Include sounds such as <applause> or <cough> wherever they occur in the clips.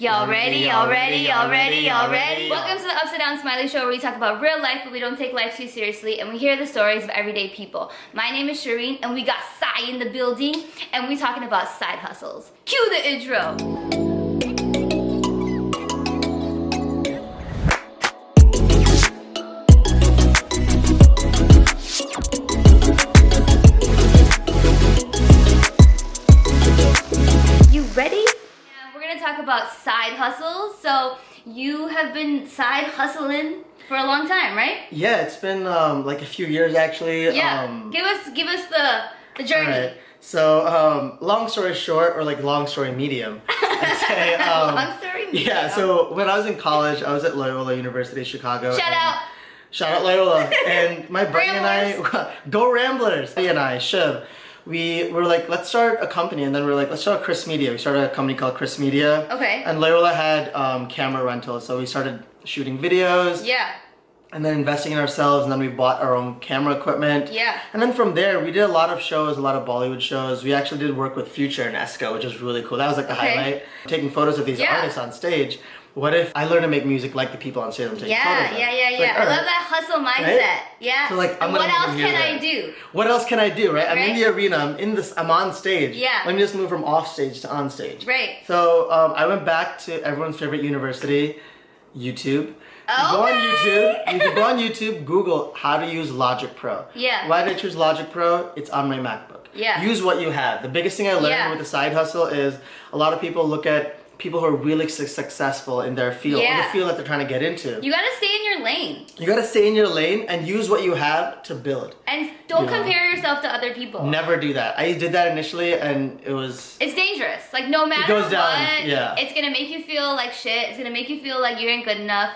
Y'all ready? Y'all ready? Y'all ready? Y'all ready? Welcome to the Upside Down Smiley Show where we talk about real life but we don't take life too seriously and we hear the stories of everyday people. My name is Shireen and we got Sai in the building and we talking about side hustles. Cue the intro. About side hustles. So you have been side hustling for a long time, right? Yeah, it's been um, like a few years actually. Yeah. Um, give us give us the the journey. alright. So, um, long story short, or like long story medium, I'd <laughs> say. Um, Long story medium. Yeah. So when I was in college, I was at Loyola University Chicago. Shout out. Shout out Loyola. <laughs> and my buddy and I, <laughs> go Ramblers. He and I, Shiv, we were like, let's start a company. And then we are like, let's start Chris Media. We started a company called Chris Media. Okay. And Loyola had um, camera rentals. So we started shooting videos Yeah. And then investing in ourselves. And then we bought our own camera equipment. Yeah. And then from there, we did a lot of shows, a lot of Bollywood shows. We actually did work with Future and Esco, which was really cool. That was like the Okay. highlight. Taking photos of these Yeah. artists on stage. What if I learned to make music like the people on stage I'm taking photos Yeah, of? yeah, yeah, yeah. like, I alright. love that hustle mindset. Yeah. So, like, I'm what else can I do? What else can I do, right? I'm in the arena, I'm in this, I'm on stage. Yeah. Let me just move from off stage to on stage. Right. So um, I went back to everyone's favorite university, YouTube. You go on YouTube, you can go on YouTube, Google how to use Logic Pro. Yeah. Why did I choose Logic Pro? It's on my MacBook. Yeah. Use what you have. The biggest thing I learned Yeah. with the side hustle is a lot of people look at people who are really su- successful in their field, or Yeah. the field that they're trying to get into. You gotta stay in your lane. You gotta stay in your lane and use what you have to build. And don't Yeah. compare yourself to other people. Never do that. I did that initially and it was It's dangerous. Like no matter it goes down, what, yeah. it's gonna make you feel like shit. It's gonna make you feel like you ain't good enough.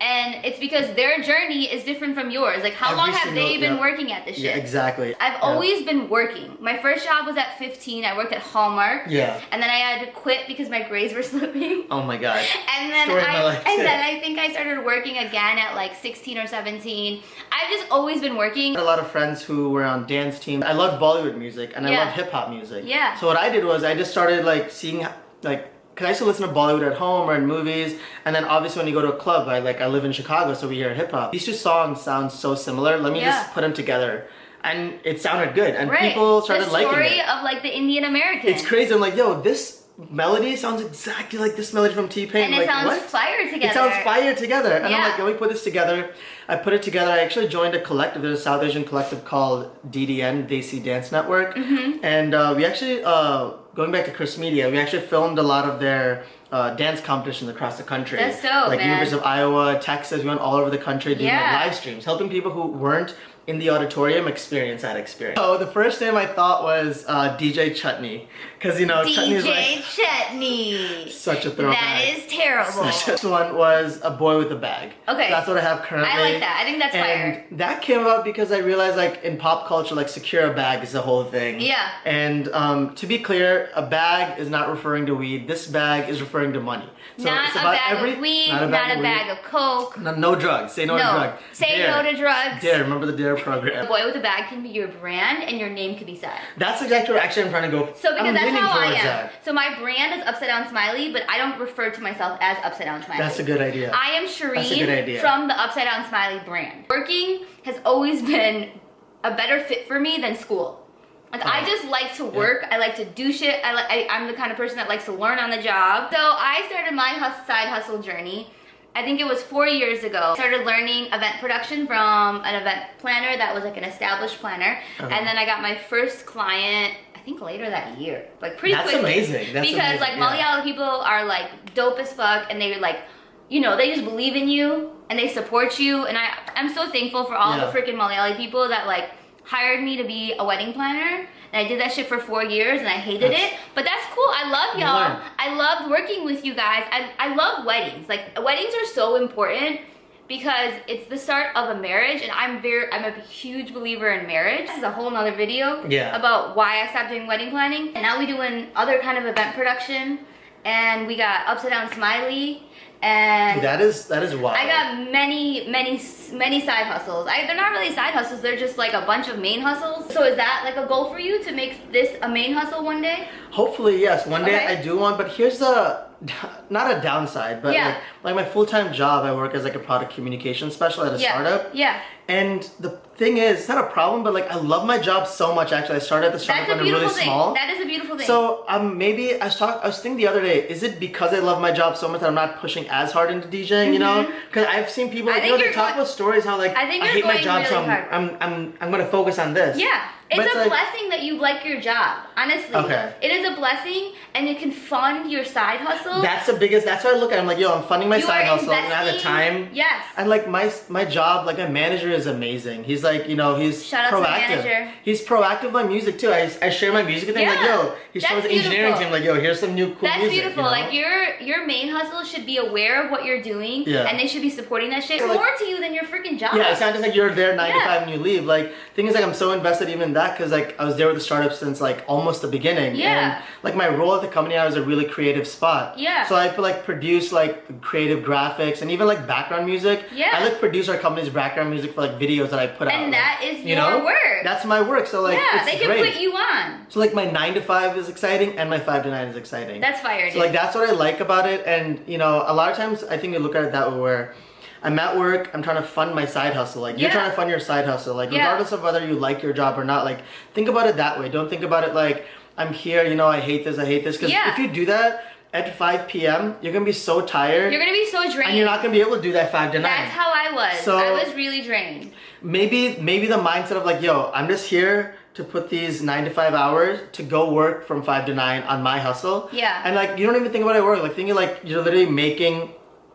And it's because their journey is different from yours. Like how Every long have single- they been yeah. working at this shit? Yeah, exactly. I've Yeah. always been working. My first job was at 15. I worked at Hallmark. Yeah. And then I had to quit because my grades were <laughs> slipping. Oh my god. And then Story I and then I think I started working again at like 16 or 17. I've just always been working. I had a lot of friends who were on dance teams. I loved Bollywood music and I Yeah. love hip hop music. Yeah. So what I did was I just started like seeing like cause I used to listen to Bollywood at home or in movies, and then obviously when you go to a club, I like I live in Chicago, so we hear hip hop. These two songs sound so similar. Let me Yeah. just put them together, and it sounded good, and Right. people started the liking story it. of like the Indian American. It's crazy. I'm like, yo, this melody sounds exactly like this melody from T Pain. And it like, sounds what? fire together. It sounds fire together. And Yeah. I'm like, can we put this together? I put it together. I actually joined a collective. There's a South Asian collective called DDN, Desi Dance Network. Mm-hmm. And uh, we actually, uh, going back to Chris Media, we actually filmed a lot of their uh, dance competitions across the country. That's dope, Like man. University of Iowa, Texas, we went all over the country doing like, Yeah. live streams, helping people who weren't in the auditorium experience that experience. So the first name I thought was uh, DJ Chutney. Because, you know, Chutney is DJ like Chutney. such a throwback. That is terrible. <laughs> Such a one was a boy with a bag. Okay. That's what I have currently. I like that. I think that's fire. and fire. that came about because I realized like in pop culture, like secure a bag is the whole thing. Yeah. And um, to be clear, a bag is not referring to weed. This bag is referring to money. So not it's a about bag every, of weed, not a bag, of, weed. of coke. No, no drugs. Say no, No. to drugs. Say Dare. no to drugs. Dare. Remember the Dare The program. boy with a bag can be your brand and your name can be said. That's exactly what actually I'm trying to go. So because I'm that's how I am. That. So my brand is Upside Down Smiley, but I don't refer to myself as Upside Down Smiley. That's a good idea. I am That's a good Shireen idea. from the Upside Down Smiley brand. Working has always been a better fit for me than school. Like I Oh. just like to work. I like to do shit. I like. I, I'm the kind of person that likes to learn on the job. So I started my hus- side hustle journey. I think it was four years ago. I started learning event production from an event planner that was like an established planner, Uh-huh. and then I got my first client. I think later that year, like pretty That's quickly. amazing. That's because amazing, like yeah. Malayali people are like dope as fuck, and they like you know, they just believe in you and they support you. And I, I'm so thankful for all Yeah. the freaking Malayali people that like hired me to be a wedding planner. And I did that shit for four years and I hated That's- it. But that's cool. I love y'all. I loved working with you guys. I, I love weddings. Like weddings are so important because it's the start of a marriage and I'm very I'm a huge believer in marriage. This is a whole nother video Yeah. about why I stopped doing wedding planning. And now we doing other kind of event production and we got Upside Down Smiley and That is that is wild. I got many, many, many side hustles. I, they're not really side hustles. They're just like a bunch of main hustles. So is that like a goal for you to make this a main hustle one day? Hopefully, yes. One day Okay. I do want, but here's the <laughs> not a downside, but Yeah. like, like my full time job, I work as like a product communication specialist at a Yeah. startup. Yeah. And the thing is, it's not a problem, but like I love my job so much. Actually, I started at the startup That's when I'm really thing. small. That is a beautiful thing. So um, maybe I was talking. I was thinking the other day. Is it because I love my job so much that I'm not pushing as hard into DJing? You know, because I've seen people. Mm-hmm. Like, you know, they talk about stories how like I think you're hate my job, so I'm. I'm I'm I'm gonna focus on this. yeah. It's it's a like- blessing that you like your job. Honestly. Okay. It is a blessing and you can fund your side hustle. That's the biggest. That's why I look at. I'm like, yo, I'm funding my you side hustle, and I have the time. Yes. And like my my job, like my manager is amazing. He's like, you know, he's Shout out to proactive. manager. He's proactive on music too. I, I share my music with him. Like, yo, he that's shows the engineering team. Like, yo, here's some new cool That's music. beautiful. you know? Like your your main hustle should be aware of what you're doing, Yeah. and they should be supporting that shit So, like- more to you than your freaking job. Yeah, it's not just like you're there nine to five and you leave. Like thing is like I'm so invested even in that because like I was there with the startup since like almost the beginning. Yeah. And like my role at the company, I was a really creative spot. Yeah. So I like produce like creative graphics and even like background music. Yeah. I like produce our company's background music for like videos that I put out. And like, that is you your know? work. That's my work. So like yeah, it's they can great. put you on. So like my nine to five is exciting and my five to nine is exciting. That's fire, dude. So like that's what I like about it, and you know, a lot of times I think you look at it that way where I'm at work, I'm trying to fund my side hustle. Like you're trying to fund your side hustle. Like Yeah. regardless of whether you like your job or not, like think about it that way. Don't think about it like I'm here, you know, I hate this, I hate this. Because Yeah. if you do that at 5 p.m., you're gonna be so tired, You're gonna be so drained. and you're not gonna be able to do that five to nine. That's how I was. So- I was really drained. maybe maybe the mindset of like yo i'm just here to put these nine to five hours to go work from five to nine on my hustle Yeah. and like you don't even think about it work like thinking like you're literally making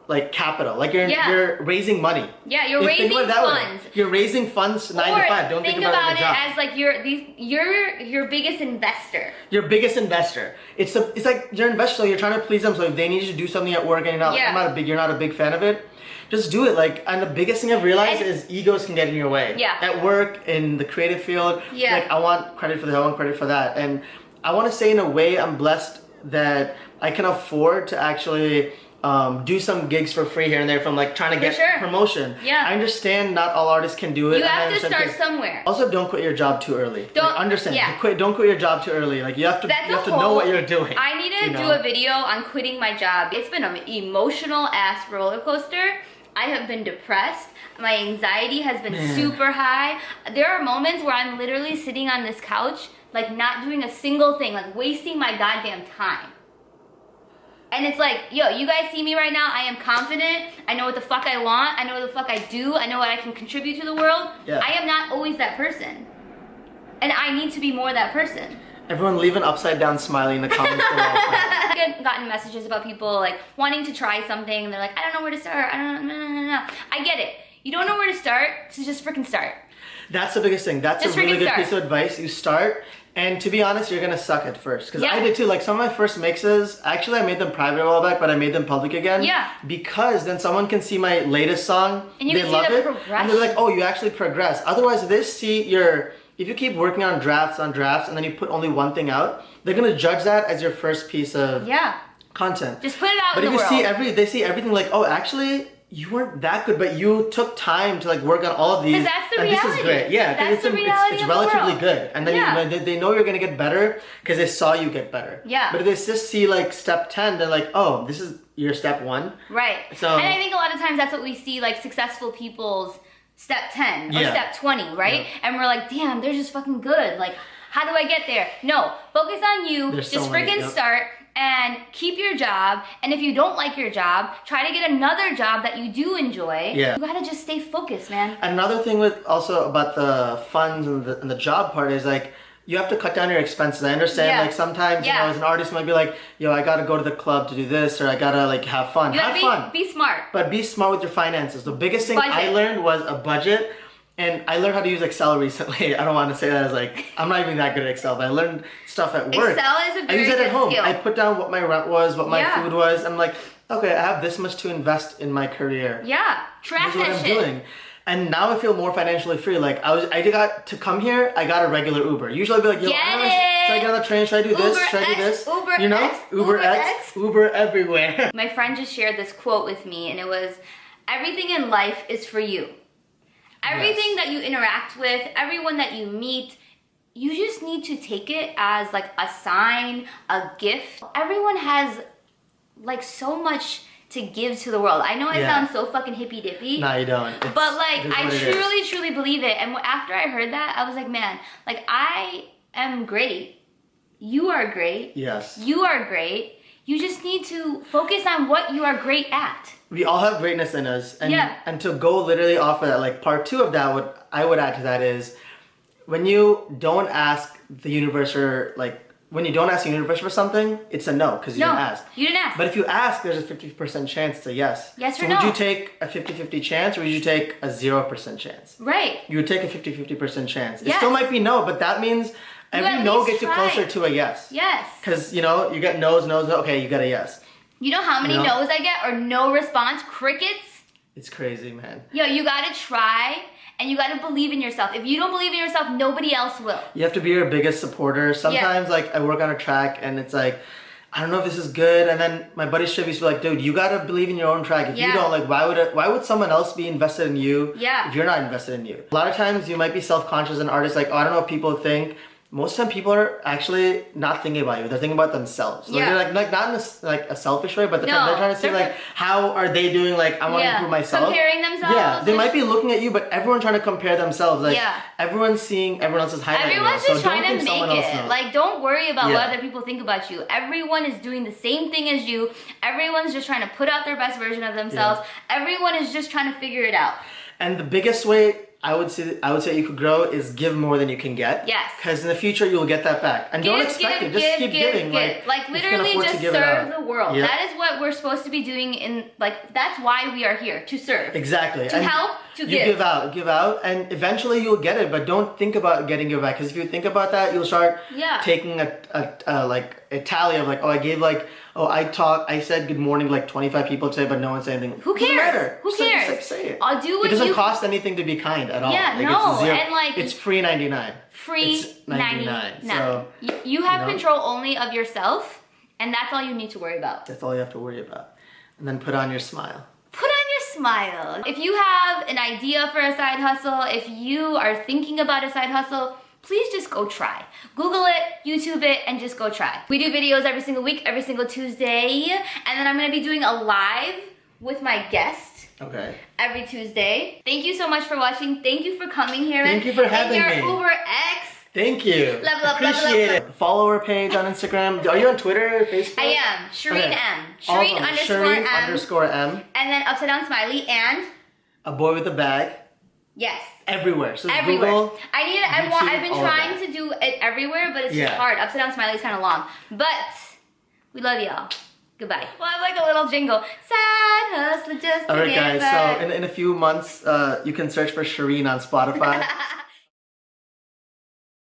like capital like you're Yeah. you're raising money Yeah, you're You raising about it that way. funds. you're raising funds nine or to five don't think, think, about, it, like a as like you're these you're your biggest investor. your biggest investor it's a, it's like you're an investor so you're trying to please them so if they need you to do something at work and you're not, Yeah. I'm not a big you're not a big fan of it just do it like and the biggest thing i've realized And- is egos can get in your way Yeah. at work in the creative field Yeah. like i want credit for this i want credit for that and i want to say in a way i'm blessed that i can afford to actually um, do some gigs for free here and there from like trying to get sure. promotion Yeah. i understand not all artists can do it You have to start somewhere. also, don't quit your job too early. Don't- like, understand. yeah. Quit. Don't quit your job too early. Like you have to. That's you have to know what you're doing. I need to you do a video on quitting my job. It's been an emotional ass roller coaster. I have been depressed. My anxiety has been Man. super high. There are moments where I'm literally sitting on this couch, like not doing a single thing, like wasting my goddamn time. And it's like, yo, you guys see me right now. I am confident. I know what the fuck I want. I know what the fuck I do. I know what I can contribute to the world. Yeah. I am not always that person. And I need to be more that person. Everyone, leave an upside down smiley in the comments below. <laughs> I've gotten messages about people like wanting to try something. And they're like, I don't know where to start. I don't know. No, no, no, no. I get it. You don't know where to start, so just freaking start. That's the biggest thing. That's Just a really good start. piece of advice. You start, and to be honest, you're gonna suck at first. Because Yeah. I did too. Like some of my first mixes, actually, I made them private a while back, but I made them public again. Yeah. Because then someone can see my latest song, And you they can see love the it, and they're like, "Oh, you actually progress." Otherwise, they see your if you keep working on drafts on drafts and then you put only one thing out, they're gonna judge that as your first piece of Yeah. content. Just put it out But if you world. see every, they see everything like, oh, actually, you weren't that good, but you took time to like work on all of these. that's the and this is reality. great. Yeah, because That's it's, the a- it's- it's, the relatively world. good, and then Yeah. you, they, they know you're gonna get better because they saw you get better. Yeah. But if they just see like step ten, they're like, oh, this is your step one. Right. So- and I think a lot of times that's what we see like successful people's step 10 or Yeah. step 20, right? And we're like, damn, they're just fucking good. Like, how do I get there? No, focus on you. There's just so freaking yep. start and keep your job. And if you don't like your job, try to get another job that you do enjoy. Yeah. You gotta just stay focused, man. Another thing with also about the funds and the, and the job part is like you have to cut down your expenses. I understand Yeah. like sometimes you Yeah. know as an artist you might be like, yo, I gotta go to the club to do this or I gotta like have fun. You have gotta fun. be, be smart. But be smart with your finances. The biggest thing I learned was a budget. And I learned how to use Excel recently. <laughs> I don't want to say that as like I'm not even that good at Excel, but I learned stuff at work. Excel is a I very use it at home. skill. I put down what my rent was, what my Yeah. food was. I'm like, okay, I have this much to invest in my career. yeah. Track This is what that I'm shit. doing. And now I feel more financially free. Like I was, I got to come here. I got a regular Uber. Usually I'd be like, Yo, Get I should I get on the train? Should I do this? Uber should I do this? Uber you know, X, Uber, Uber X, X. Uber everywhere. <laughs> My friend just shared this quote with me, and it was Everything in life is for you. Everything that you interact with, everyone that you meet, you just need to take it as like a sign, a gift. Everyone has like so much to give to the world. I know I Yeah. sound so fucking hippy dippy. no, you don't. It's- But like, I what it is. truly, truly believe it. And after I heard that, I was like, man, like I am great. You are great. Yes. You are great. You just need to focus on what you are great at. We all have greatness in us and Yeah. and to go literally off of that like part two of that what i would add to that is when you don't ask the universe or like when you don't ask the universe for something it's a no because you No, didn't ask you didn't ask. but if you ask there's a 50% chance to yes Yes so or would no. you take a 50-50 chance or would you take a 0% chance right. you would take a 50-50% chance it still might be no but that means every no gets you closer to a yes Yes. because you know you get no's no's no okay you get a yes You know how many No. no's I get or no response? Crickets? it's crazy man Yo, you gotta try and you gotta believe in yourself. If you don't believe in yourself, nobody else will. You have to be your biggest supporter. Sometimes, like, I work on a track and it's like, I don't know if this is good. And then my buddy Shiv used to be like, dude, you gotta believe in your own track. If you don't, like, why would it, why would someone else be invested in you Yeah. if you're not invested in you? A lot of times you might be self-conscious and artists like, oh, I don't know what people think. Most of the time people are actually not thinking about you. They're thinking about themselves. Like, Yeah. they're like, like not in a, like a selfish way, but they're, No, they're trying to see like, how are they doing? Like, I want to improve myself. Comparing themselves, Yeah, they might be looking at you, but everyone's trying to compare themselves. Like, Yeah. everyone's seeing everyone else's highlight Everyone's so just don't trying to make it. Like, don't worry about Yeah. what other people think about you. Everyone is doing the same thing as you. Everyone's just trying to put out their best version of themselves. Everyone is just trying to figure it out. And the biggest way I would say I would say you could grow is give more than you can get. Yes. Because in the future you'll get that back, and don't expect give, it. Just give, keep give, giving. give. Like, Like, you literally just give serve the world. Yep. That is what we're supposed to be doing in like that's why we are here to serve. Exactly. To and help, to you give. give out, give out, and eventually you'll get it. But don't think about getting it back, because if you think about that, you'll start Yeah. taking a, a, a like a tally of like, oh, I gave like, oh, I talked, I said good morning like 25 people today, but no one said anything. Who cares? Who cares? just, like, say it. I'll do It what doesn't you cost anything to be kind at all. Yeah, like, no, it's zero, and, like, it's free 99. free It's 99, 99. so, you, you have you know. control only of yourself, and that's all you need to worry about. That's all you have to worry about. And then put on your smile. Put on your smile. If you have an idea for a side hustle, if you are thinking about a side hustle, please just go try. Google it, YouTube it, and just go try. We do videos every single week, every single Tuesday, and then I'm gonna be doing a live with my guest Okay. every Tuesday. Thank you so much for watching. Thank you for coming here. Thank you for having your me. Uber X. Thank you. Level up, level up, Appreciate it. Follow our page on Instagram. Are you on Twitter, Facebook? I am Shireen Okay. M. Shireen underscore Shireen M. underscore M. And then upside down smiley and A boy with a bag. Yes. Everywhere. So Everywhere. Google. I need. I want. I've been trying to do it everywhere, but it's Yeah. just hard. Upside down smiley is kind of long, but we love y'all. Goodbye. Well, I like a little jingle. Sad hustler just All right, guys. So in, in a few months, uh, you can search for Shireen on Spotify. <laughs>